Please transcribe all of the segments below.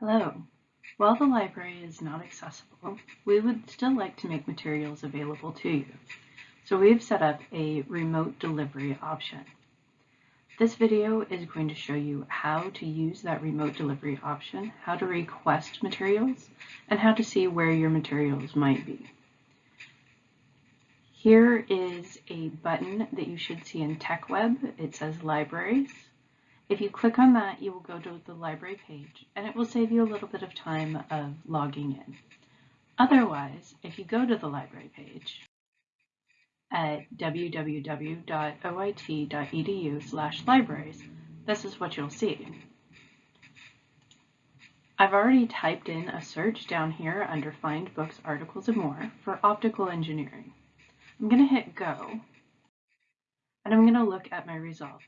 Hello. While the library is not accessible, we would still like to make materials available to you. So we've set up a remote delivery option. This video is going to show you how to use that remote delivery option, how to request materials, and how to see where your materials might be. Here is a button that you should see in TechWeb. It says Libraries. If you click on that, you will go to the library page and it will save you a little bit of time of logging in. Otherwise, if you go to the library page at www.oit.edu libraries, this is what you'll see. I've already typed in a search down here under Find Books, Articles, and More for optical engineering. I'm going to hit go and I'm going to look at my results.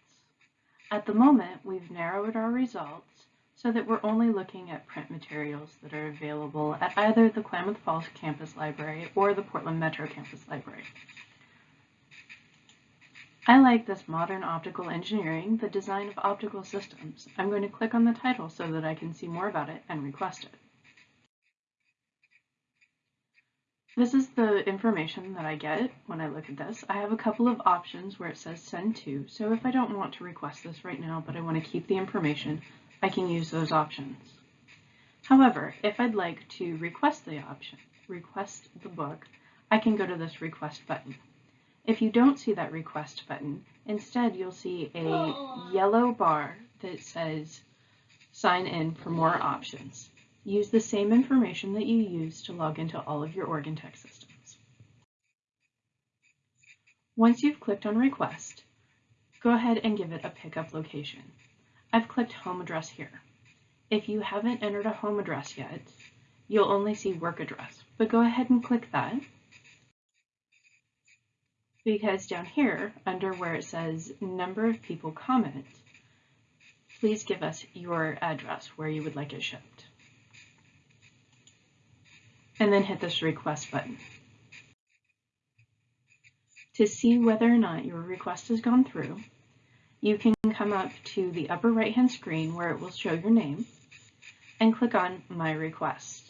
At the moment, we've narrowed our results so that we're only looking at print materials that are available at either the Klamath Falls Campus Library or the Portland Metro Campus Library. I like this modern optical engineering, the design of optical systems. I'm going to click on the title so that I can see more about it and request it. This is the information that I get when I look at this. I have a couple of options where it says send to, so if I don't want to request this right now, but I want to keep the information, I can use those options. However, if I'd like to request the option, request the book, I can go to this request button. If you don't see that request button, instead you'll see a yellow bar that says sign in for more options. Use the same information that you use to log into all of your OregonTech systems. Once you've clicked on Request, go ahead and give it a pickup location. I've clicked Home Address here. If you haven't entered a home address yet, you'll only see work address, but go ahead and click that because down here, under where it says number of people comment, please give us your address where you would like it shipped and then hit this request button. To see whether or not your request has gone through, you can come up to the upper right hand screen where it will show your name and click on My Request.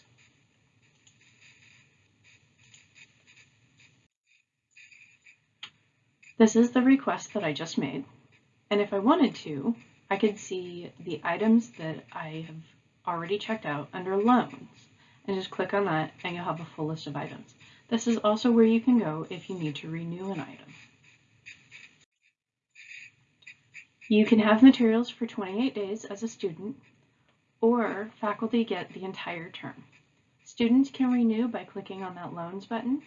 This is the request that I just made, and if I wanted to, I could see the items that I have already checked out under Loans and just click on that and you'll have a full list of items. This is also where you can go if you need to renew an item. You can have materials for 28 days as a student, or faculty get the entire term. Students can renew by clicking on that loans button.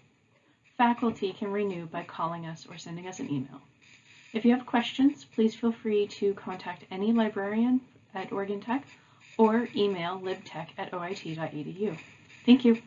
Faculty can renew by calling us or sending us an email. If you have questions, please feel free to contact any librarian at Oregon Tech or email libtech at oit.edu. Thank you.